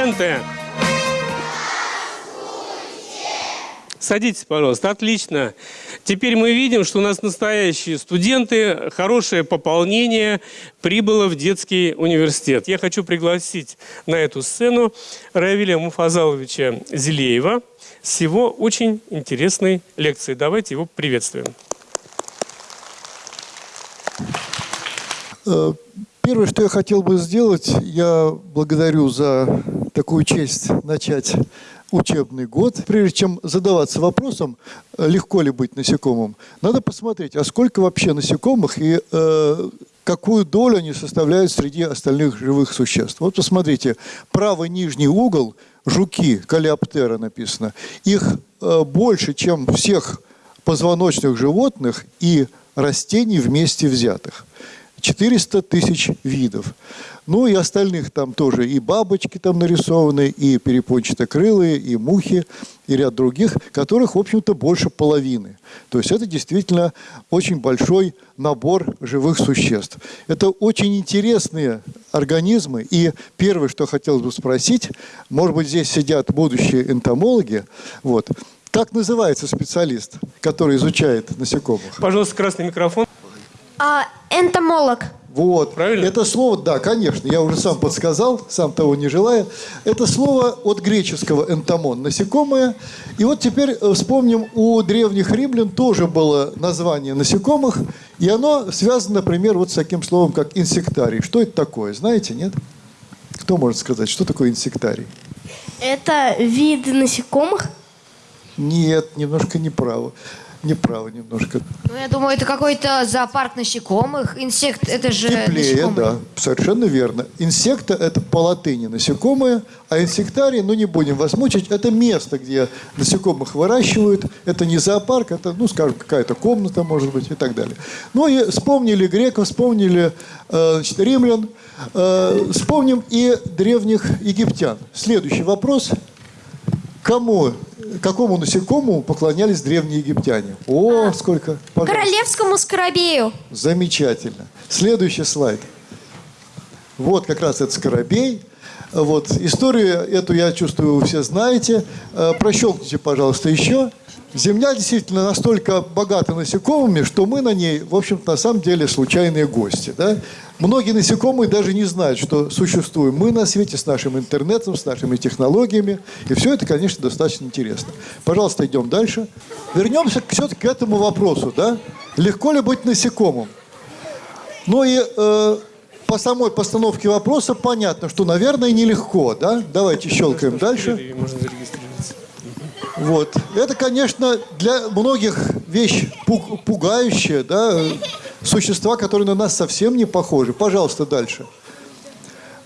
Студенты! Садитесь, пожалуйста. Отлично. Теперь мы видим, что у нас настоящие студенты, хорошее пополнение прибыло в детский университет. Я хочу пригласить на эту сцену Равиля Муфазаловича Зелеева с его очень интересной лекцией. Давайте его приветствуем. Э, первое, что я хотел бы сделать, я благодарю за такую честь начать учебный год. Прежде чем задаваться вопросом, э, легко ли быть насекомым, надо посмотреть, а сколько вообще насекомых и э, какую долю они составляют среди остальных живых существ. Вот посмотрите, правый нижний угол, жуки, калиоптера написано, их э, больше, чем всех позвоночных животных и растений вместе взятых. 400 тысяч видов. Ну и остальных там тоже и бабочки там нарисованы, и перепончатокрылые, и мухи, и ряд других, которых, в общем-то, больше половины. То есть это действительно очень большой набор живых существ. Это очень интересные организмы. И первое, что хотелось бы спросить, может быть, здесь сидят будущие энтомологи, вот, как называется специалист, который изучает насекомых? Пожалуйста, красный микрофон. А, энтомолог. Вот. Правильно? Это слово, да, конечно, я уже сам подсказал, сам того не желая. Это слово от греческого энтомон, насекомое. И вот теперь э, вспомним, у древних римлян тоже было название насекомых, и оно связано, например, вот с таким словом, как инсектарий. Что это такое, знаете, нет? Кто может сказать, что такое инсектарий? Это вид насекомых? Нет, немножко неправо неправо немножко. Ну, я думаю, это какой-то зоопарк насекомых. Инсект, это же Теплее, насекомые. да, совершенно верно. Инсекта – это по латыни насекомые, а инсектарий, ну не будем вас мучить, это место, где насекомых выращивают. Это не зоопарк, это, ну, скажем, какая-то комната, может быть, и так далее. Ну и вспомнили греков, вспомнили э, значит, римлян, э, вспомним и древних египтян. Следующий вопрос. Кому какому насекомому поклонялись древние египтяне? О, сколько! Пожалуйста. Королевскому скоробею. Замечательно. Следующий слайд. Вот как раз этот скоробей. Вот. Историю эту, я чувствую, вы все знаете. Э, прощелкните, пожалуйста, еще. Земля действительно настолько богата насекомыми, что мы на ней, в общем-то, на самом деле случайные гости. Да? Многие насекомые даже не знают, что существуем мы на свете с нашим интернетом, с нашими технологиями. И все это, конечно, достаточно интересно. Пожалуйста, идем дальше. Вернемся все-таки к этому вопросу. Да? Легко ли быть насекомым? Ну и э, по самой постановке вопроса понятно, что, наверное, нелегко. Да? Давайте щелкаем дальше. Можно зарегистрироваться. Вот. Это, конечно, для многих вещь пугающая, да, существа, которые на нас совсем не похожи. Пожалуйста, дальше.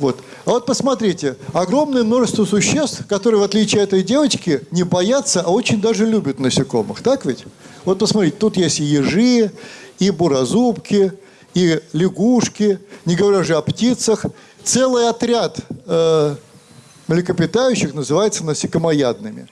Вот. А вот посмотрите, огромное множество существ, которые, в отличие от этой девочки, не боятся, а очень даже любят насекомых. Так ведь? Вот посмотрите, тут есть и ежи, и буразубки, и лягушки, не говоря уже о птицах. Целый отряд э, млекопитающих называется насекомоядными.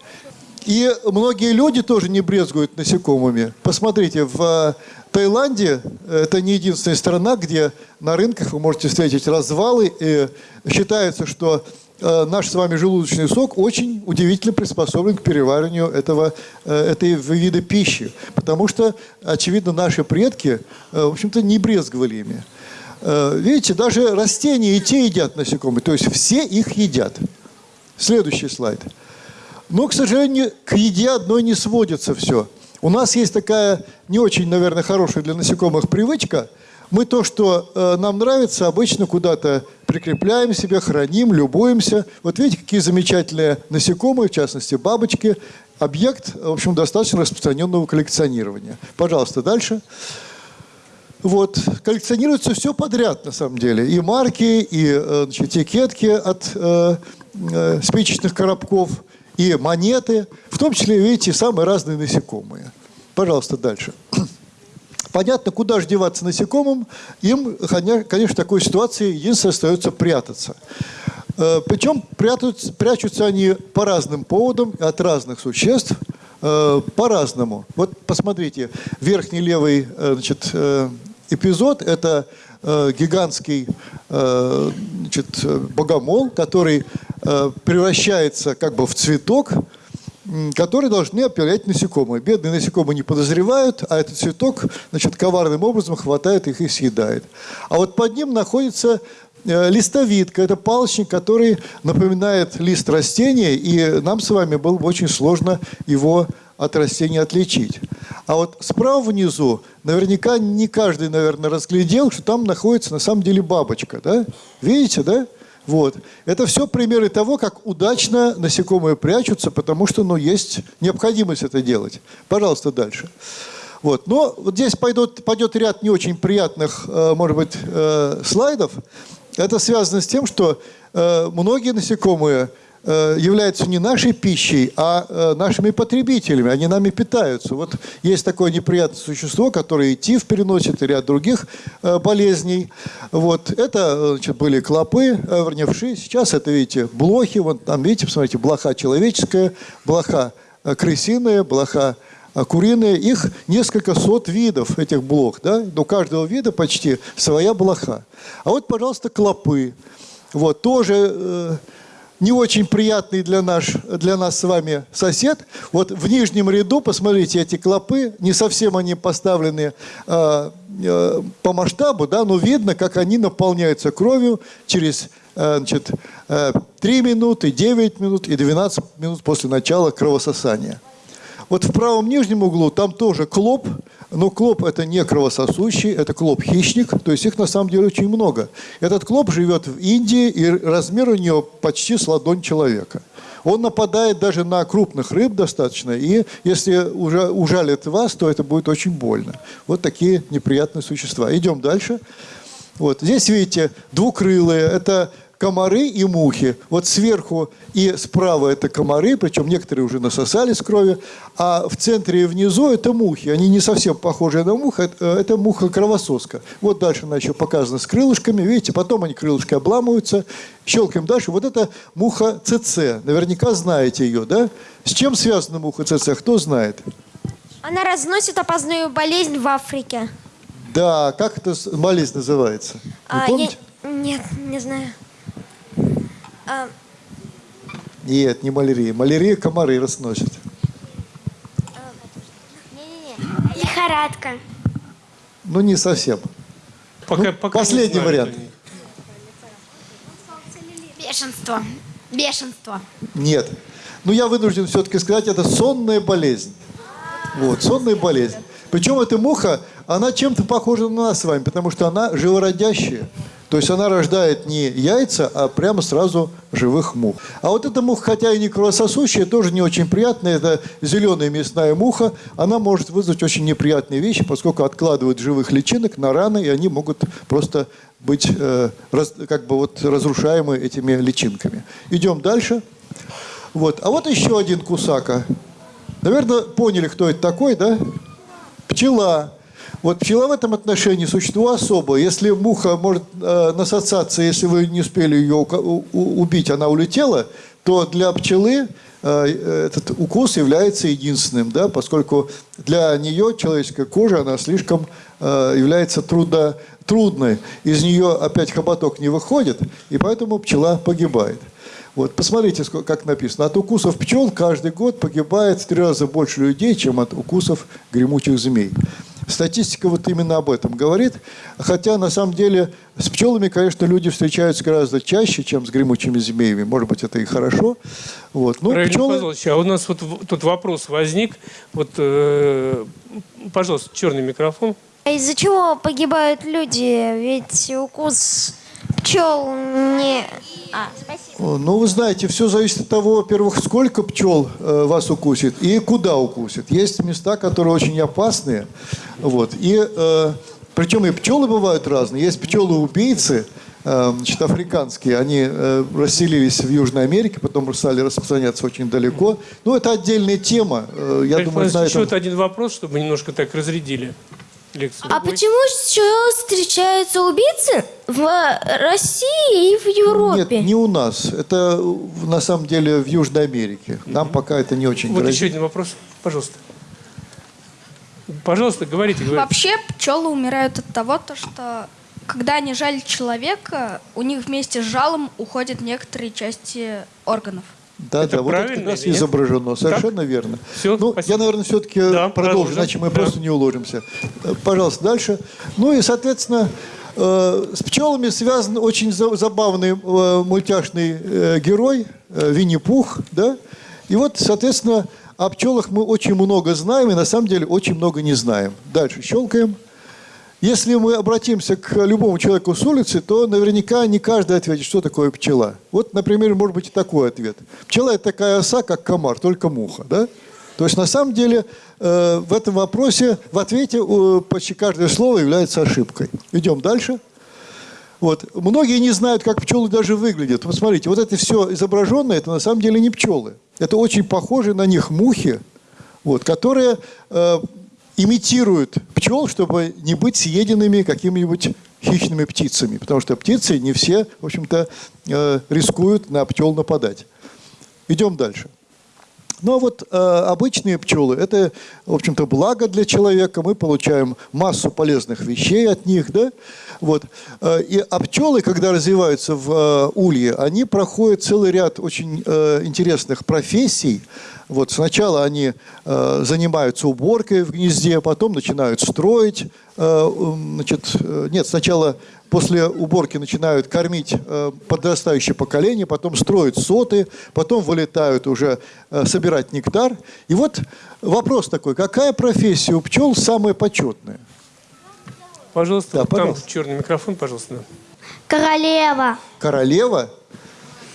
И многие люди тоже не брезгуют насекомыми. Посмотрите, в Таиланде это не единственная страна, где на рынках вы можете встретить развалы. И считается, что э, наш с вами желудочный сок очень удивительно приспособлен к перевариванию этого, э, этой вида пищи. Потому что, очевидно, наши предки, э, в общем-то, не брезговали ими. Видите, даже растения и те едят насекомые. То есть все их едят. Следующий слайд. Но, к сожалению, к еде одной не сводится все. У нас есть такая не очень, наверное, хорошая для насекомых привычка. Мы то, что э, нам нравится, обычно куда-то прикрепляем себе, храним, любуемся. Вот видите, какие замечательные насекомые, в частности бабочки. Объект, в общем, достаточно распространенного коллекционирования. Пожалуйста, дальше. Вот. Коллекционируется все подряд, на самом деле. И марки, и э, значит, этикетки от э, э, спичечных коробков – и монеты, в том числе, видите, самые разные насекомые. Пожалуйста, дальше. Понятно, куда же деваться насекомым, им, конечно, в такой ситуации единственное остается прятаться. Э, Причем прятаются, прячутся они по разным поводам, от разных существ, э, по-разному. Вот посмотрите, верхний левый э, значит, эпизод – это гигантский значит, богомол, который э, превращается как бы в цветок, м, который должны опилять насекомые. Бедные насекомые не подозревают, а этот цветок, значит, коварным образом хватает их и съедает. А вот под ним находится э, листовидка. Это палочник, который напоминает лист растения, и нам с вами было бы очень сложно его от растения отличить. А вот справа внизу, наверняка не каждый, наверное, разглядел, что там находится на самом деле бабочка. Да? Видите, да? Вот. Это все примеры того, как удачно насекомые прячутся, потому что ну, есть необходимость это делать. Пожалуйста, дальше. Вот. Но вот здесь пойдет, пойдет ряд не очень приятных, э, может быть, э, слайдов. Это связано с тем, что э, многие насекомые являются не нашей пищей, а э, нашими потребителями. Они нами питаются. Вот есть такое неприятное существо, которое и ТИФ переносит, и ряд других э, болезней. Вот. Это э, значит, были клопы, э, вернее. Сейчас это, видите, блохи. Вон там, видите, посмотрите, блоха человеческая, блоха э, крысиная, блоха куриные, их несколько сот видов, этих блох, да? У каждого вида почти своя блоха. А вот, пожалуйста, клопы. Вот, тоже э, не очень приятный для, наш, для нас с вами сосед. Вот в нижнем ряду, посмотрите, эти клопы, не совсем они поставлены э, э, по масштабу, да, но видно, как они наполняются кровью через э, значит, э, 3 минуты, 9 минут и 12 минут после начала кровососания. Вот в правом нижнем углу там тоже клоп, но клоп это не кровососущий, это клоп-хищник, то есть их на самом деле очень много. Этот клоп живет в Индии, и размер у него почти с ладонь человека. Он нападает даже на крупных рыб достаточно, и если уже ужалит вас, то это будет очень больно. Вот такие неприятные существа. Идем дальше. Вот. Здесь, видите, двукрылые. Это комары и мухи. Вот сверху и справа это комары, причем некоторые уже насосались крови, а в центре и внизу это мухи. Они не совсем похожи на мух, это, это муха-кровососка. Вот дальше она еще показана с крылышками, видите, потом они крылышки обламываются. Щелкаем дальше. Вот это муха ЦЦ. Наверняка знаете ее, да? С чем связана муха ЦЦ? Кто знает? Она разносит опасную болезнь в Африке. Да, как эта болезнь называется? Вы А, я- помните? Нет, не знаю. А, Нет, не малярия. Малярия комары разносят. лихорадка. Ну, не совсем. Пока, Ну, пока последний знаю, вариант. Бешенство. Бешенство. Нет. Но я вынужден все-таки сказать, это сонная болезнь. Вот, сонная болезнь. Причем эта муха, она чем-то похожа на нас с вами, потому что она живородящая. То есть она рождает не яйца, а прямо сразу живых мух. А вот эта муха, хотя и не кровососущая, тоже не очень приятная. Это зеленая мясная муха. Она может вызвать очень неприятные вещи, поскольку откладывает живых личинок на раны, и они могут просто быть э, раз- как бы вот разрушаемы этими личинками. Идем дальше. Вот. А вот еще один кусака. Наверное, поняли, кто это такой, да? Пчела. Вот пчела в этом отношении существо особое. Если муха может э, насосаться, если вы не успели ее убить, она улетела, то для пчелы э, этот укус является единственным, да, поскольку для нее человеческая кожа, она слишком э, является трудо, трудной. Из нее опять хоботок не выходит, и поэтому пчела погибает. Вот, посмотрите, как написано. От укусов пчел каждый год погибает в три раза больше людей, чем от укусов гремучих змей. Статистика вот именно об этом говорит. Хотя, на самом деле, с пчелами, конечно, люди встречаются гораздо чаще, чем с гремучими змеями. Может быть, это и хорошо. Вот. Ну, пчелы... Павлович, а у нас вот тут вопрос возник. Вот, э, пожалуйста, черный микрофон. А из-за чего погибают люди? Ведь укус пчел не... А, спасибо. Ну, вы знаете, все зависит от того, во-первых, сколько пчел э, вас укусит и куда укусит. Есть места, которые очень опасные. Вот. И, э, причем и пчелы бывают разные. Есть пчелы-убийцы, э, значит, африканские. Они э, расселились в Южной Америке, потом стали распространяться очень далеко. Ну, это отдельная тема. Э, я Равиль думаю, на еще этом... вот один вопрос, чтобы немножко так разрядили лекцию. А почему еще встречаются убийцы в России и в Европе? Нет, не у нас. Это э, на самом деле в Южной Америке. Нам пока это не очень Вот грозит. еще один вопрос, пожалуйста. Пожалуйста, говорите, говорите. Вообще пчелы умирают от того, то, что когда они жалят человека, у них вместе с жалом уходят некоторые части органов. Да, Это да, вот это как раз нет? изображено. Совершенно верно. Всё, ну, спасибо. я, наверное, все-таки Да, продолжу, продолжим. иначе мы Да. просто не уложимся. Э, Пожалуйста, дальше. Ну и, соответственно, э, с пчелами связан очень за- забавный э, мультяшный герой Винни-Пух, да? И вот, соответственно, о пчелах мы очень много знаем и на самом деле очень много не знаем. Дальше щелкаем. Если мы обратимся к любому человеку с улицы, то наверняка не каждый ответит, что такое пчела. Вот, например, может быть и такой ответ. Пчела – это такая оса, как комар, только муха. Да? То есть, на самом деле, э, в этом вопросе, в ответе э, почти каждое слово является ошибкой. Идем дальше. Вот. Многие не знают, как пчелы даже выглядят. Вот смотрите, вот это все изображенное, это на самом деле не пчелы. Это очень похожие на них мухи, вот, которые э, имитируют пчел, чтобы не быть съеденными какими-нибудь хищными птицами. Потому что птицы не все, в общем-то, э, рискуют на пчел нападать. Идем дальше. Но вот э, обычные пчелы – это, в общем-то, благо для человека. Мы получаем массу полезных вещей от них. Да? Вот. Э, и, а пчелы, когда развиваются в э, улье, они проходят целый ряд очень э, интересных профессий. Вот сначала они э, занимаются уборкой в гнезде, потом начинают строить. э, значит, э, нет, сначала после уборки начинают кормить э, подрастающее поколение, потом строят соты, потом вылетают уже э, собирать нектар. И вот вопрос такой, какая профессия у пчел самая почетная? Пожалуйста, Да, вот там пожалуйста. черный микрофон, пожалуйста. Королева. Королева?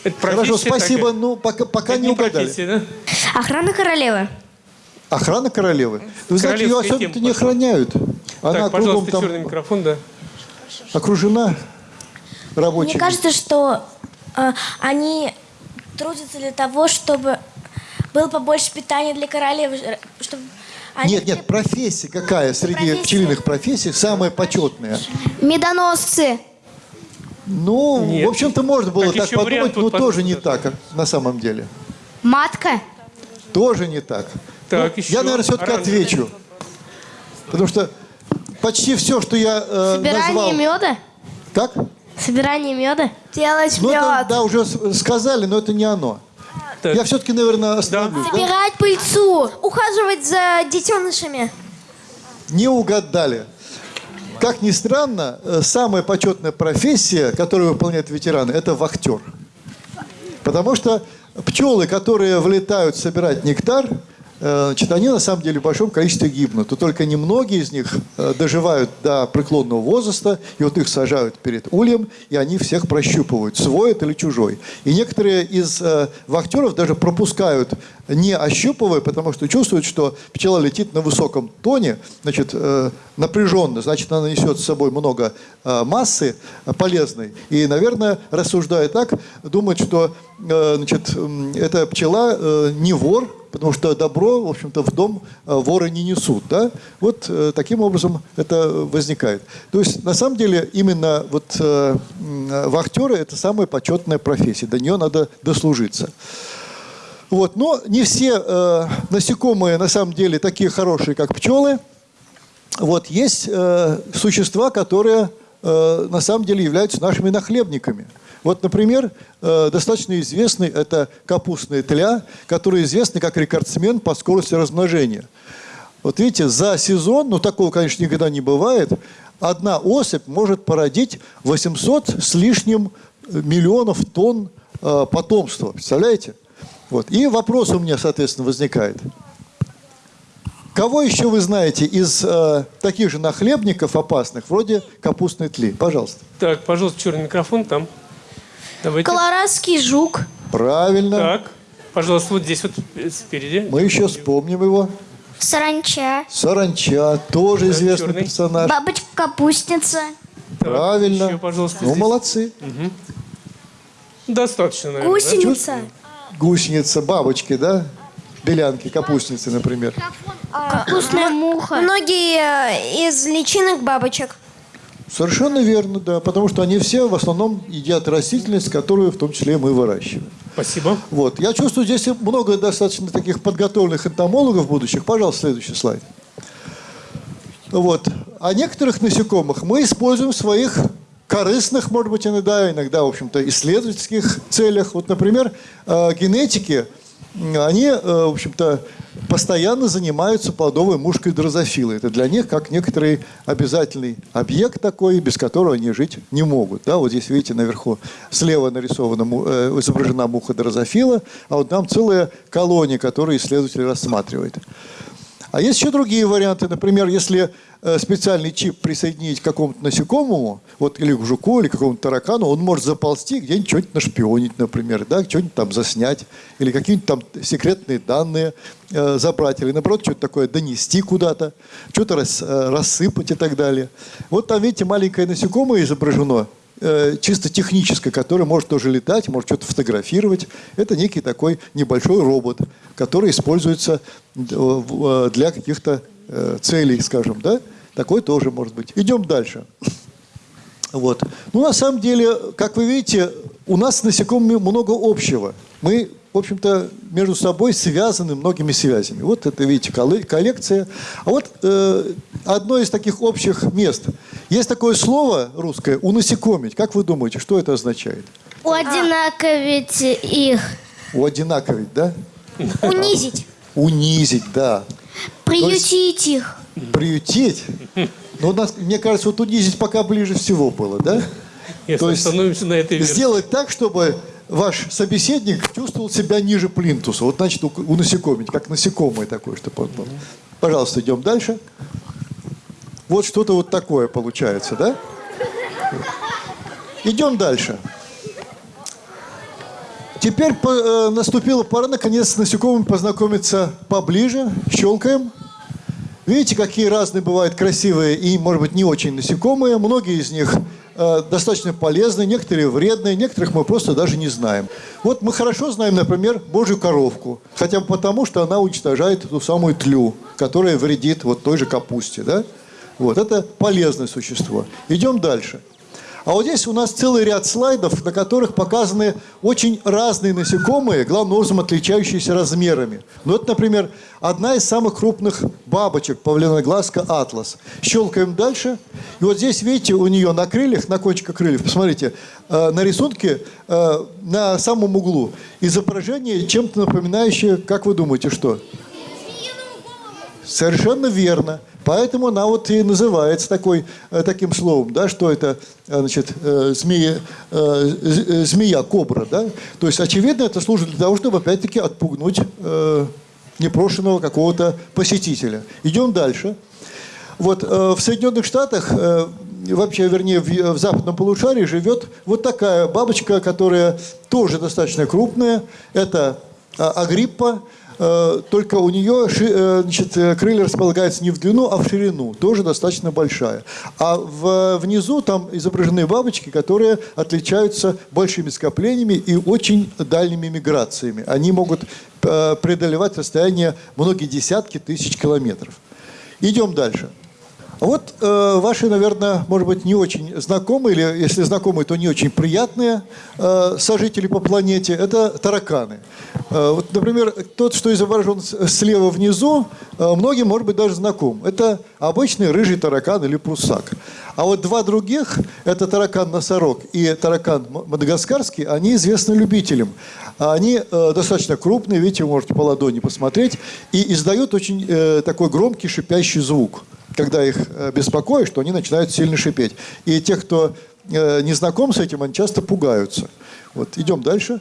Это Хорошо, спасибо, такая. ну пока, пока Это не угадали. да? Охрана королевы. Охрана королевы. Вы знаете, ее особенно не охраняют. Она так, кругом пожалуйста, там черный микрофон, да. окружена рабочими. Мне кажется, что э, они трудятся для того, чтобы было побольше питания для королевы, чтобы они Нет, нет, профессия какая среди Профессия. пчелиных профессий самая почетная? Медоносцы. Ну, Нет. в общем-то, можно было Так, так подумать, вариант но тоже не так, на самом деле. Матка. Тоже не так. Так, Ну, еще я, наверное, все-таки отвечу. Потому что почти все, что я э, Собирание назвал... меда. Так? Собирание меда. делать Ну, это, мед. да, уже сказали, но это не оно. Так. Я все-таки, наверное, остановлюсь. да? Собирать пыльцу. Ухаживать за детенышами. Не угадали. Как ни странно, э, самая почетная профессия, которую выполняют ветераны, это вахтер. Потому что пчелы, которые вылетают собирать нектар, значит, они на самом деле в большом количестве гибнут. И только немногие из них э, доживают до преклонного возраста, и вот их сажают перед ульем, и они всех прощупывают, свой это или чужой. И некоторые из э, вахтеров даже пропускают, не ощупывая, потому что чувствуют, что пчела летит на высоком тоне, значит, э, напряженно, значит, она несет с собой много э, массы э, полезной. И, наверное, рассуждая так, думают, что э, значит, эта пчела э, не вор, потому что добро, в общем-то, в дом э, воры не несут. Да? Вот э, таким образом это возникает. То есть, на самом деле, именно вот э, вахтеры – это самая почетная профессия. До нее надо дослужиться. Вот. Но не все э, насекомые на самом деле такие хорошие, как пчелы. Вот. Есть э, существа, которые э, на самом деле являются нашими нахлебниками. Вот, например, э, достаточно известный это капустная тля, который известный как рекордсмен по скорости размножения. Вот видите, за сезон, ну такого, конечно, никогда не бывает, одна особь может породить 800 с лишним миллионов тонн э, потомства. Представляете? Вот. И вопрос у меня, соответственно, возникает. Кого еще вы знаете из э, таких же нахлебников опасных, вроде капустной тли? Пожалуйста. Так, пожалуйста, черный микрофон там. Давайте. Колорадский жук. Правильно. Так, пожалуйста, вот здесь вот э, спереди. Мы еще вспомним его. Саранча. Саранча, тоже Да, известный черный. персонаж. Бабочка-капустница. Правильно. еще, пожалуйста, ну, здесь. молодцы. Достаточно, наверное. да? Гусеница. Гусеница, бабочки, да? Белянки, капустницы, например. Капустная муха. Многие э, из личинок бабочек. Совершенно верно, да. Потому что они все в основном едят растительность, которую в том числе мы выращиваем. Спасибо. Вот. Я чувствую, здесь много достаточно таких подготовленных энтомологов будущих. Пожалуйста, следующий слайд. Вот. А некоторых насекомых мы используем в своих корыстных, может быть, иногда, иногда, в общем-то, исследовательских целях. Вот, например, э, генетики, они, э, в общем-то, постоянно занимаются плодовой мушкой дрозофилы. Это для них как некоторый обязательный объект такой, без которого они жить не могут. Да, вот здесь, видите, наверху слева нарисована, э, изображена муха дрозофила, а вот там целая колония, которую исследователь рассматривает. А есть еще другие варианты. Например, если э, специальный чип присоединить к какому-то насекомому, вот или к жуку, или к какому-то таракану, он может заползти где-нибудь что-нибудь нашпионить, например, да, что-нибудь там заснять, или какие-нибудь там секретные данные э, забрать, или наоборот что-то такое донести куда-то, что-то рас- э, рассыпать и так далее. Вот там, видите, маленькое насекомое изображено, чисто техническое, которое может тоже летать, может что-то фотографировать. Это некий такой небольшой робот, который используется э, э, для каких-то э, целей, скажем, да? Такой тоже может быть. Идем дальше. Вот. Ну, на самом деле, как вы видите, у нас с насекомыми много общего. Мы, в общем-то, между собой связаны многими связями. Вот это, видите, колле- коллекция. А вот э, одно из таких общих мест. Есть такое слово русское «унасекомить». Как вы думаете, что это означает? Одинаковить их. У одинаковить, да? Унизить. Унизить, да. Приютить их. Приютить. Но у нас, мне кажется, вот унизить пока ближе всего было, да? Если То есть остановимся на этой версии. Сделать так, чтобы ваш собеседник чувствовал себя ниже плинтуса. Вот значит, у, у насекомить, как насекомое такое, чтобы он был. Пожалуйста, идем дальше. Вот что-то вот такое получается, да? Идем дальше. Теперь по- э, наступила пора, наконец, с насекомыми познакомиться поближе. Щелкаем. Видите, какие разные бывают красивые и, может быть, не очень насекомые. Многие из них э, достаточно полезны, некоторые вредные, некоторых мы просто даже не знаем. Вот мы хорошо знаем, например, божью коровку, хотя бы потому, что она уничтожает эту самую тлю, которая вредит вот той же капусте. Да? Вот, это полезное существо. Идем дальше. А вот здесь у нас целый ряд слайдов, на которых показаны очень разные насекомые, главным образом отличающиеся размерами. Ну, это, например, одна из самых крупных бабочек, павлиноглазка атлас. Щелкаем дальше. И вот здесь, видите, у нее на крыльях, на кончиках крыльев, посмотрите, э, на рисунке э, на самом углу изображение, чем-то напоминающее, как вы думаете, что? Совершенно верно. Поэтому она вот и называется такой, э, таким словом, да, что это, э, значит, э, змея, змея, кобра, да. То есть, очевидно, это служит для того, чтобы, опять-таки, отпугнуть непрошенного какого-то посетителя. Идем дальше. Вот в Соединенных Штатах, вообще, вернее, в, западном полушарии живет вот такая бабочка, которая тоже достаточно крупная. Это а, агриппа, только у нее э, значит, э, крылья располагаются не в длину, а в ширину, тоже достаточно большая. А в- внизу там изображены бабочки, которые отличаются большими скоплениями и очень дальними миграциями. Они могут э, преодолевать расстояние многие десятки тысяч километров. Идем дальше. Вот э, ваши, наверное, может быть, не очень знакомые, или если знакомые, то не очень приятные э, сожители по планете, это тараканы. Э, вот, например, тот, что изображен слева внизу, э, многим, может быть, даже знаком. Это обычный рыжий таракан или прусак. А вот два других, это таракан-носорог и таракан мадагаскарский, они известны любителям. Они э, достаточно крупные, видите, вы можете по ладони посмотреть, и издают очень э, такой громкий шипящий звук когда их э, беспокоишь, что они начинают сильно шипеть. И те, кто э, не знаком с этим, они часто пугаются. Вот, идем дальше.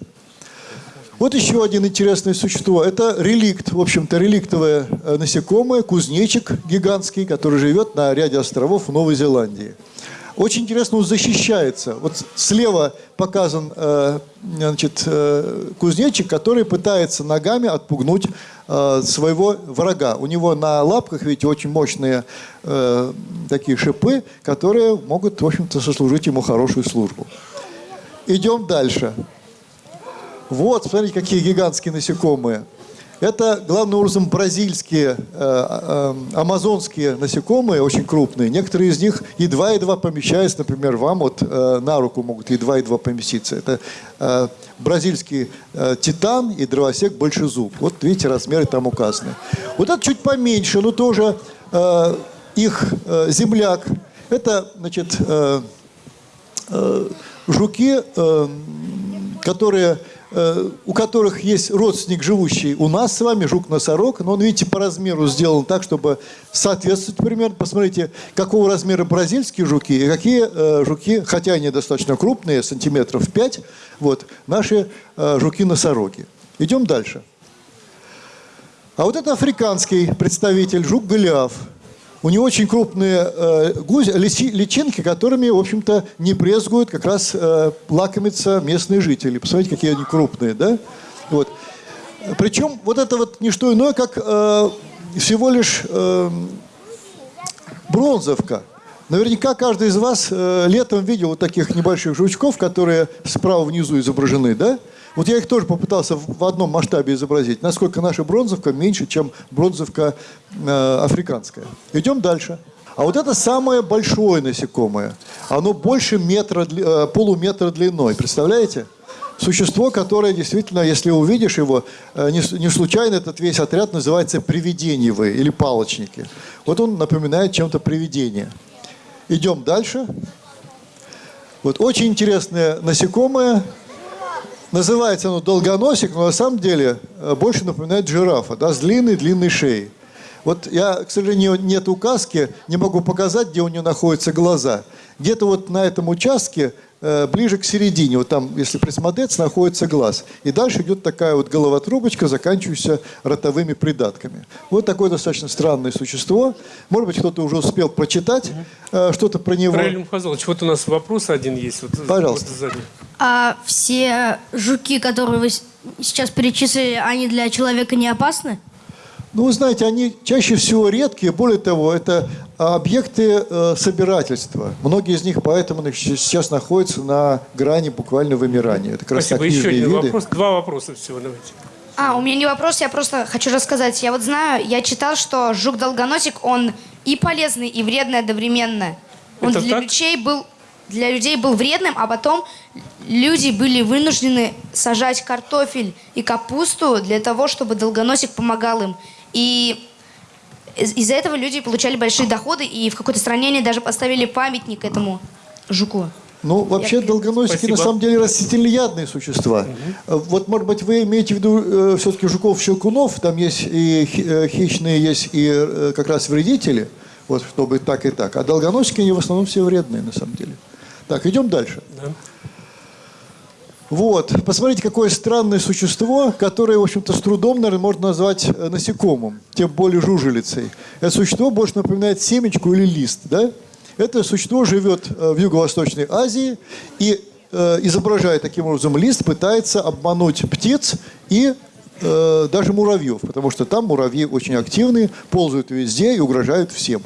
Вот еще один интересное существо. Это реликт, в общем-то, реликтовое э, насекомое, кузнечик гигантский, который живет на ряде островов в Новой Зеландии. Очень интересно, он защищается. Вот слева показан значит, кузнечик, который пытается ногами отпугнуть своего врага. У него на лапках, видите, очень мощные э, такие шипы, которые могут, в общем-то, сослужить ему хорошую службу. Идем дальше. Вот, смотрите, какие гигантские насекомые. Это, главным образом, бразильские, э, э, амазонские насекомые, очень крупные. Некоторые из них едва-едва помещаются, например, вам вот э, на руку могут едва-едва поместиться. Это э, бразильский э, титан и дровосек большезуб. Вот видите, размеры там указаны. Вот это чуть поменьше, но тоже э, их э, земляк. Это, значит, э, э, жуки, э, которые, у которых есть родственник, живущий у нас с вами, жук-носорог, но он, видите, по размеру сделан так, чтобы соответствовать примерно. Посмотрите, какого размера бразильские жуки и какие э, жуки, хотя они достаточно крупные, сантиметров 5, вот, наши э, жуки-носороги. Идем дальше. А вот это африканский представитель, жук Голиаф. У него очень крупные э, гусь- личи- личинки, которыми, в общем-то, не брезгуют как раз э, лакомиться местные жители. Посмотрите, какие они крупные, да? Вот. Причем вот это вот не что иное, как э, всего лишь э, бронзовка. Наверняка каждый из вас э, летом видел вот таких небольших жучков, которые справа внизу изображены, да? Вот я их тоже попытался в одном масштабе изобразить, насколько наша бронзовка меньше, чем бронзовка э, африканская. Идем дальше. А вот это самое большое насекомое. Оно больше метра, э, полуметра длиной. Представляете? Существо, которое действительно, если увидишь его, э, не, не случайно этот весь отряд называется привидениевые или палочники. Вот он напоминает чем-то привидение. Идем дальше. Вот очень интересное насекомое. Называется оно долгоносик, но на самом деле э, больше напоминает жирафа, да, с длинной-длинной шеей. Вот я, к сожалению, нет указки, не могу показать, где у нее находятся глаза. Где-то вот на этом участке, ближе к середине, вот там, если присмотреться, находится глаз. И дальше идет такая вот головотрубочка, заканчивающаяся ротовыми придатками. Вот такое достаточно странное существо. Может быть, кто-то уже успел прочитать э, что-то про него. Раиль Мухазалович, вот у нас вопрос один есть. Вот, Пожалуйста. вот сзади. А все жуки, которые вы сейчас перечислили, они для человека не опасны? Ну, вы знаете, они чаще всего редкие. Более того, это объекты э, собирательства. Многие из них поэтому сейчас находятся на грани буквально вымирания. Это Спасибо. Еще один виды. вопрос. Два вопроса всего. Давайте. А, у меня не вопрос, я просто хочу рассказать. Я вот знаю, я читал, что жук-долгоносик, он и полезный, и вредный одновременно. Он Это для так? людей был для людей был вредным, а потом люди были вынуждены сажать картофель и капусту для того, чтобы долгоносик помогал им. И из- из-за этого люди получали большие доходы, и в какой-то стране они даже поставили памятник этому жуку. Ну, вообще, долгоносики Спасибо. на самом деле растительноядные существа. Э, Вот, может быть, вы имеете в виду все-таки жуков-щелкунов, там есть и э, хищные, есть и э, как раз вредители, вот, чтобы так и так. А долгоносики, они в основном все вредные, на самом деле. Так, идем дальше. Вот, посмотрите, какое странное существо, которое, в общем-то, с трудом, наверное, можно назвать э, насекомым, тем более жужелицей. Это существо больше напоминает семечку или лист, да? Это существо живет э, в Юго-Восточной Азии и, э, изображая таким образом лист, пытается обмануть птиц и даже муравьев, потому что там муравьи очень активные, ползают везде и угрожают всем.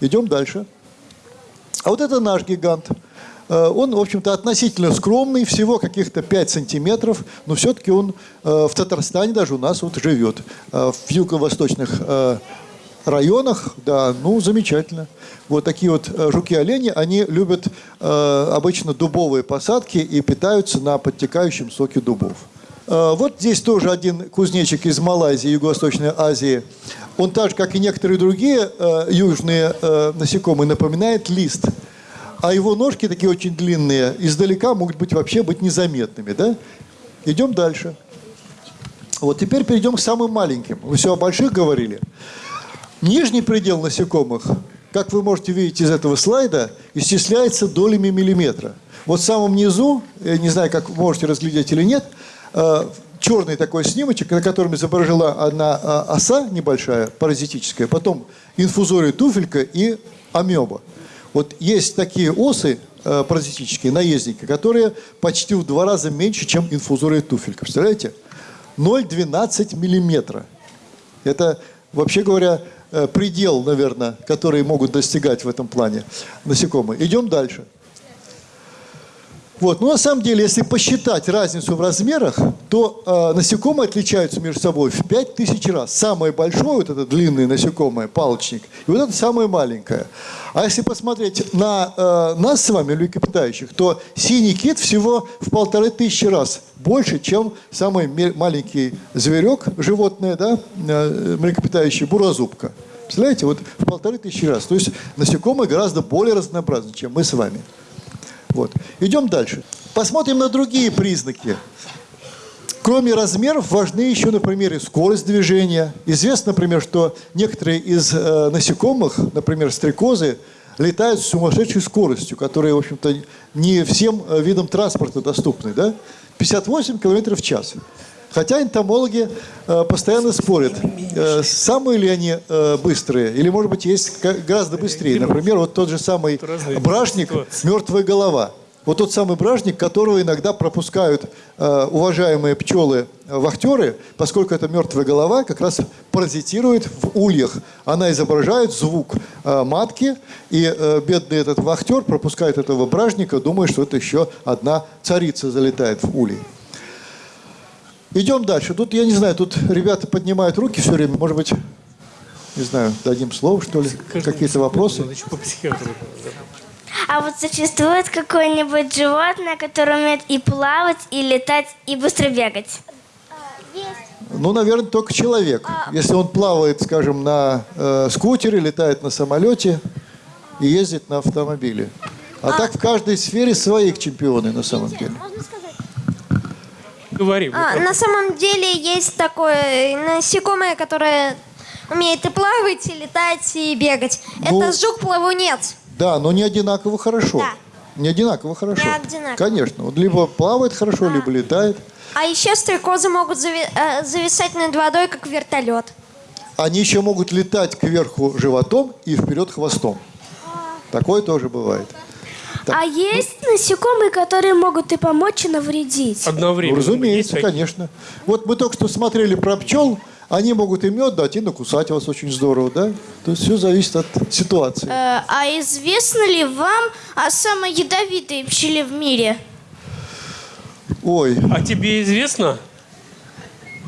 Идем дальше. А вот это наш гигант. Э, Он, в общем-то, относительно скромный, всего каких-то 5 сантиметров, но все-таки он э, в Татарстане даже у нас вот живет. Э, В юго-восточных районах, да, ну, замечательно. Вот такие вот жуки-олени, они любят обычно дубовые посадки и питаются на подтекающем соке дубов. Вот здесь тоже один кузнечик из Малайзии, Юго-Восточной Азии. Он так же, как и некоторые другие э, южные э, насекомые, напоминает лист. А его ножки такие очень длинные, издалека могут быть вообще быть незаметными. Да? Идем дальше. Вот теперь перейдем к самым маленьким. Вы все о больших говорили. Нижний предел насекомых, как вы можете видеть из этого слайда, исчисляется долями миллиметра. Вот в самом низу, я не знаю, как вы можете разглядеть или нет, э, черный такой снимочек, на котором изображена одна э, оса небольшая, паразитическая, потом инфузория туфелька и амеба. Вот есть такие осы э, паразитические, наездники, которые почти в два раза меньше, чем инфузория туфелька. Представляете? 0,12 миллиметра. Это, вообще говоря, э, предел, наверное, который могут достигать в этом плане насекомые. Идем дальше. Вот. Но на самом деле, если посчитать разницу в размерах, то э, насекомые отличаются между собой в 5000 раз. Самое большое, вот это длинное насекомое, палочник, и вот это самое маленькое. А если посмотреть на э, нас с вами, млекопитающих, то синий кит всего в полторы тысячи раз больше, чем самый маленький зверек, животное, да, э, млекопитающий, бурозубка. Представляете, вот в полторы тысячи раз. То есть насекомые гораздо более разнообразны, чем мы с вами. Вот. Идем дальше. Посмотрим на другие признаки. Кроме размеров, важны еще, например, и скорость движения. Известно, например, что некоторые из э, насекомых, например, стрекозы, летают с сумасшедшей скоростью, которая, в общем-то, не всем э, видам транспорта доступны. Да? 58 километров в час. Хотя энтомологи э, постоянно спорят, э, самые ли они э, быстрые, или, может быть, есть гораздо быстрее. Например, вот тот же самый ситуации. «Мертвая голова». Вот тот самый бражник, которого иногда пропускают э, уважаемые пчелы э, поскольку это мертвая голова, как раз паразитирует в ульях. Она изображает звук э, матки, и э, бедный этот вахтер пропускает этого бражника, думая, что это еще одна царица залетает в улей. Идем дальше. Тут, я не знаю, тут ребята поднимают руки все время. Может быть, не знаю, дадим слово, что ли? Какие-то вопросы? По психиатру. А вот существует какое-нибудь животное, которое умеет и плавать, и летать, и быстро бегать? Ну, наверное, только человек. Если он плавает, скажем, на э, скутере, летает на самолете и ездит на автомобиле. А так в каждой сфере свои чемпионы на самом деле. Говори. А, на самом деле есть такое насекомое, которое умеет и плавать, и летать, и бегать. Ну, Это жук-плавунец. Да, но не одинаково хорошо. Да. Не одинаково хорошо. Не одинаково. Конечно. Он либо плавает хорошо, либо летает. А еще стрекозы могут зави- э, зависать над водой, как вертолет. Они еще могут летать кверху животом и вперед хвостом. Такое тоже бывает. А есть насекомые, которые могут и помочь, и навредить? Ну, Одновременно. разумеется, Есть такие? конечно. Вот мы только что смотрели про пчел. Они могут и мед дать, и накусать вас очень здорово, да? То есть все зависит от ситуации. Э, а известно ли вам о самой ядовитой пчеле в мире? Ой, А тебе известно?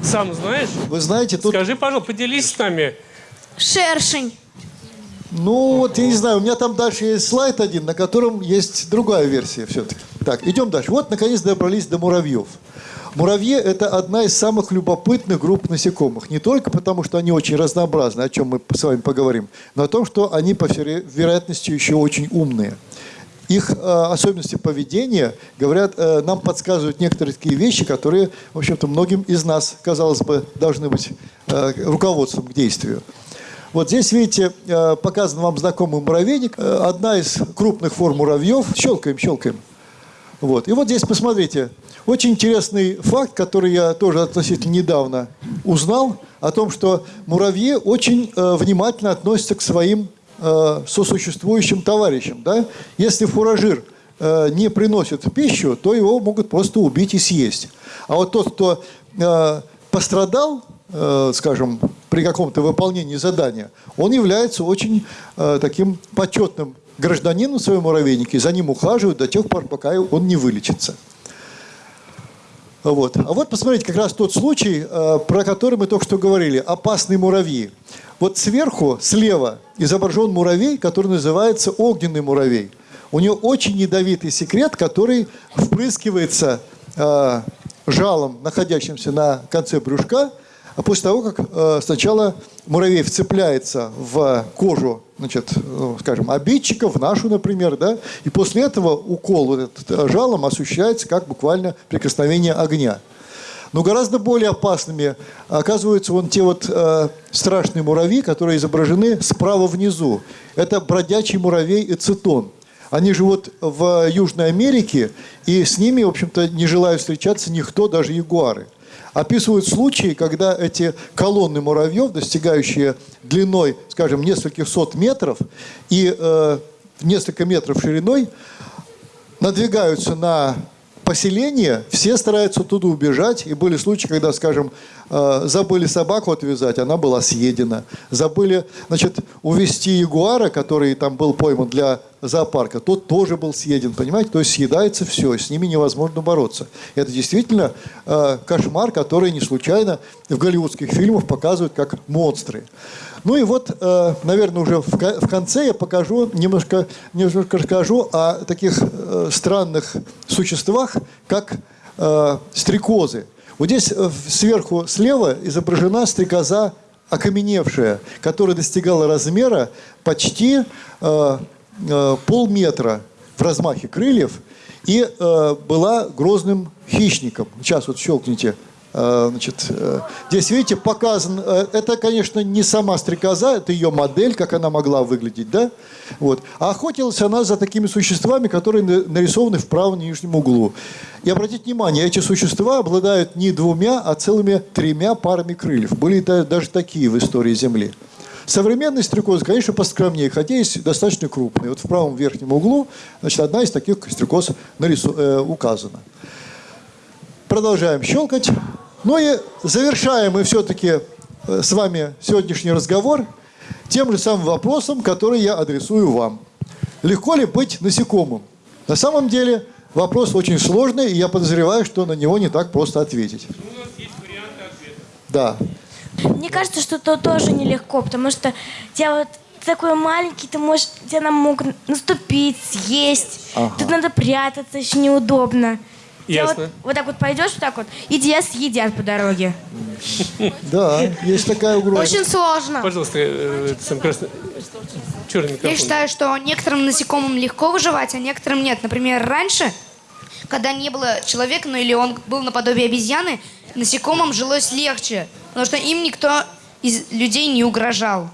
Сам знаешь? вы знаете, тут, Скажи, пожалуйста, поделись с нами. Шершень. ну вот я не знаю, у меня там дальше есть слайд один, на котором есть другая версия все-таки. Так, идем дальше. Вот, наконец, добрались до муравьев. Муравьи – это одна из самых любопытных групп насекомых. Не только потому, что они очень разнообразны, о чем мы с вами поговорим, но о том, что они, по всей веро- вероятности, еще очень умные. Их э, особенности поведения, говорят, э, нам подсказывают некоторые такие вещи, которые, в общем-то, многим из нас, казалось бы, должны быть э, руководством к действию. Вот здесь, видите, э, показан вам знакомый муравейник. Э, Одна из крупных форм муравьев. Щелкаем, щелкаем. Вот. И вот здесь посмотрите. Очень интересный факт, который я тоже относительно недавно узнал, о том, что муравьи очень э, внимательно относятся к своим э, сосуществующим товарищам. Да? Если фуражир э, не приносит пищу, то его могут просто убить и съесть. А вот тот, кто э, пострадал, э, скажем, при каком-то выполнении задания, он является очень э, таким почетным гражданином в своем муравейнике, за ним ухаживают до тех пор, пока он не вылечится. Вот. А вот посмотрите, как раз тот случай, э, про который мы только что говорили, опасные муравьи. Вот сверху, слева, изображен муравей, который называется огненный муравей. У него очень ядовитый секрет, который впрыскивается э, жалом, находящимся на конце брюшка, а после того, как э, сначала муравей вцепляется в кожу, значит, ну, скажем, обидчика, в нашу, например, да, и после этого укол вот этот, э, жалом ощущается как буквально прикосновение огня. Но гораздо более опасными оказываются вон те вот э, страшные муравьи, которые изображены справа внизу. Это бродячий муравей эцетон. Они живут в Южной Америке, и с ними, в общем-то, не желают встречаться никто, даже ягуары. Описывают случаи, когда эти колонны муравьев, достигающие длиной, скажем, нескольких сот метров и э, несколько метров шириной, надвигаются на поселение, все стараются оттуда убежать. И были случаи, когда, скажем, э, забыли собаку отвязать, она была съедена. Забыли, значит, увезти ягуара, который там был пойман для зоопарка, тот тоже был съеден, понимаете? То есть съедается все, с ними невозможно бороться. Это действительно э, кошмар, который не случайно в голливудских фильмах показывают как монстры. Ну и вот, э, наверное, уже в, в конце я покажу, немножко, немножко расскажу о таких э, странных существах, как э, стрекозы. Вот здесь э, сверху слева изображена стрекоза окаменевшая, которая достигала размера почти э, полметра в размахе крыльев и э, была грозным хищником. Сейчас вот щелкните. Э, значит, э, здесь, видите, показан... э, это, конечно, не сама стрекоза, это ее модель, как она могла выглядеть, да? Вот. А охотилась она за такими существами, которые на- нарисованы в правом нижнем углу. И обратите внимание, эти существа обладают не двумя, а целыми тремя парами крыльев. Были даже такие в истории Земли. Современные стрекозы, конечно, поскромнее, хотя есть достаточно крупные. Вот в правом верхнем углу, значит, одна из таких стрекоз нарису- э, указана. Продолжаем щелкать. Ну и завершаем мы все-таки э, с вами сегодняшний разговор тем же самым вопросом, который я адресую вам. Легко ли быть насекомым? На самом деле вопрос очень сложный, и я подозреваю, что на него не так просто ответить. Да. Мне кажется, что это тоже нелегко, потому что тебя вот такой маленький, ты можешь, тебя нам могут наступить, съесть. Ага. Тут надо прятаться, еще неудобно. Ясно. Вот, вот так вот пойдешь, вот так вот, и тебя съедят по дороге. Да, есть такая угроза. Очень сложно. Пожалуйста, э, это сам красный... Черный микрофон. Я считаю, что некоторым насекомым легко выживать, а некоторым нет. Например, раньше, когда не было человека, ну или он был наподобие обезьяны, насекомым жилось легче, потому что им никто из людей не угрожал.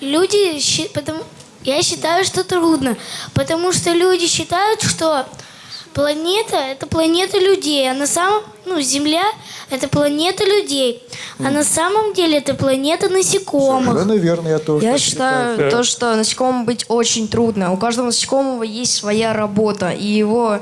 Люди, потому, я считаю, что трудно, потому что люди считают, что планета – это планета людей, а на самом, ну, Земля – это планета людей, а на самом деле это планета насекомых. Совершенно верно, я тоже Я так считаю Да. то, что насекомым быть очень трудно. У каждого насекомого есть своя работа, и его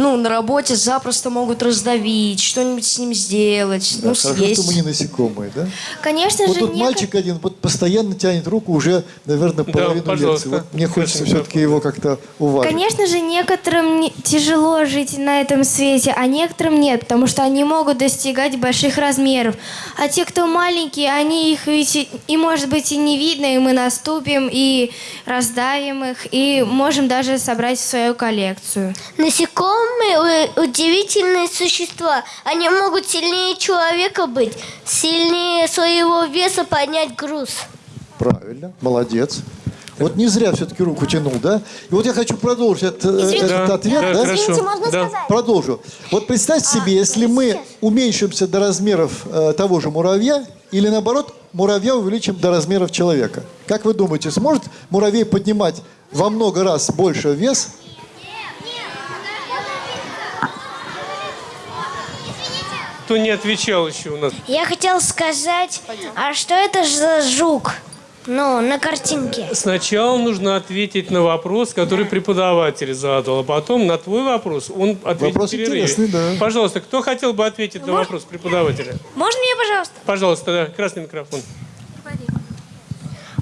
ну, на работе запросто могут раздавить, что-нибудь с ним сделать, Да, ну, хорошо, съесть. что мы не насекомые, да? Конечно Вот же, тут неко- мальчик один вот постоянно тянет руку уже, наверное, половину пожалуйста. лекции. Вот мне хочется все-таки его как-то уважить. Конечно же, некоторым не- тяжело жить на этом свете, а некоторым нет, потому что они могут достигать больших размеров. А те, кто маленькие, они их ведь и, и, может быть и не видно, и мы наступим, и раздавим их, и можем даже собрать в свою коллекцию. Насекомые у- удивительные существа. Они могут сильнее человека быть, сильнее своего веса поднять груз. Правильно, молодец. Вот не зря все-таки руку тянул, да? И вот я хочу продолжить этот, э, этот Да, ответ, да, да? хорошо. Извините, можно Да. сказать? Продолжу. Вот представьте себе, если мы уменьшимся до размеров э, того же муравья, или наоборот, муравья увеличим до размеров человека. Как вы думаете, сможет муравей поднимать во много раз больше вес? Кто не отвечал еще у нас? Я хотел сказать, а что это за жук? Ну, на картинке. Сначала нужно ответить на вопрос, который преподаватель задал, а потом на твой вопрос он ответит Вопрос интересный, да. Пожалуйста, кто хотел бы ответить на вопрос преподавателя? Можно мне, пожалуйста? Пожалуйста, да, красный микрофон.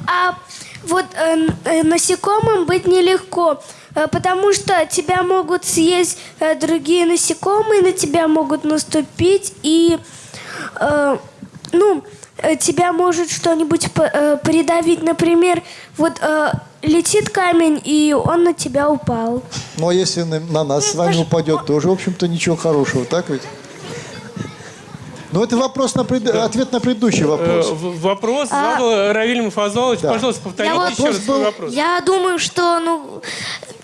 А вот э, э, насекомым быть нелегко, э, потому что тебя могут съесть э, другие насекомые, на тебя могут наступить, и э, ну, э, тебя может что-нибудь э, придавить. Например, вот э, летит камень, и он на тебя упал. Ну, а если на, на нас с вами упадет, тоже, в общем-то, ничего хорошего, так ведь? Ну, это вопрос на пред- ответ на предыдущий Э, вопрос. в- Вопрос задал Равиль Муфазалович. Да. Пожалуйста, повторите Я вот- еще раз был- вопрос. Я думаю, что, ну,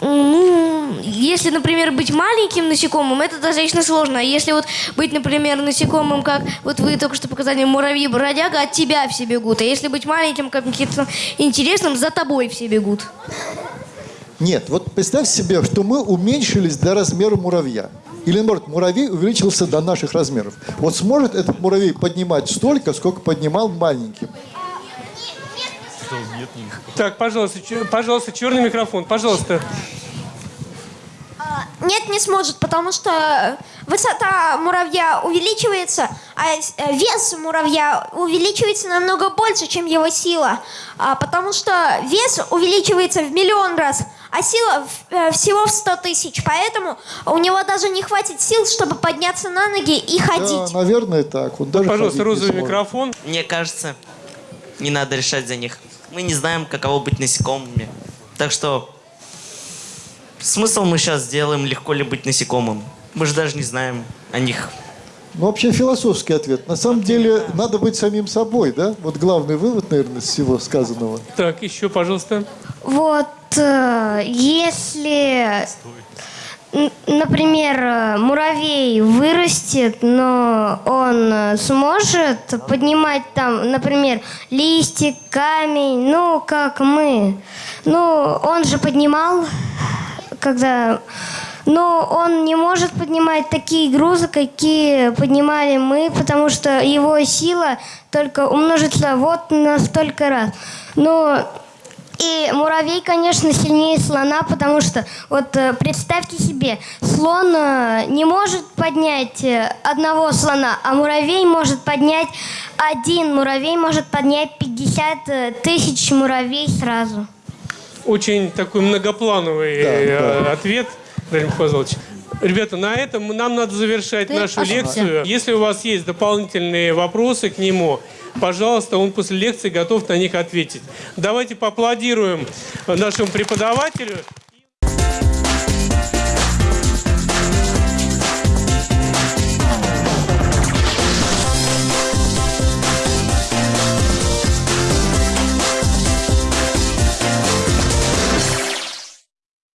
ну, если, например, быть маленьким насекомым, это достаточно сложно. А если вот быть, например, насекомым, как вот вы только что показали, муравьи-бродяга, от тебя все бегут. А если быть маленьким, каким-то интересным, за тобой все бегут. Нет, вот представь себе, что мы уменьшились до размера муравья. Или, наоборот, муравей увеличился до наших размеров. Вот сможет этот муравей поднимать столько, сколько поднимал маленьким? Так, пожалуйста, чё- пожалуйста, черный микрофон, пожалуйста. Нет, не сможет, потому что высота муравья увеличивается, а э, вес муравья увеличивается намного больше, чем его сила. А, потому что вес увеличивается в миллион раз, а сила э, всего в 100 тысяч. Поэтому у него даже не хватит сил, чтобы подняться на ноги и Да, ходить. наверное, так. Он даже Пожалуйста, розовый микрофон. Мне кажется, не надо решать за них. Мы не знаем, каково быть насекомыми. Так что смысл мы сейчас сделаем, легко ли быть насекомым. Мы же даже не знаем о них. Ну, вообще философский ответ. На самом деле, надо быть самим собой, да? Вот главный вывод, наверное, из всего сказанного. Так, еще, пожалуйста. Вот если, н- например, э, муравей вырастет, но он э, сможет поднимать там, например, листик, камень, ну, как мы. Ну, он же поднимал, когда... Но он не может поднимать такие грузы, какие поднимали мы, потому что его сила только умножится вот на столько раз. Но и муравей, конечно, сильнее слона, потому что, вот э, представьте себе, слон э, не может поднять э, одного слона, а муравей может поднять один муравей, может поднять 50 э, тысяч муравей сразу. Очень такой многоплановый Да, да. ответ, Владимир Павлович. Ребята, на этом нам надо завершать Ты нашу ошибся. лекцию. Если у вас есть дополнительные вопросы к нему, пожалуйста, он после лекции готов на них ответить. Давайте поаплодируем нашему преподавателю.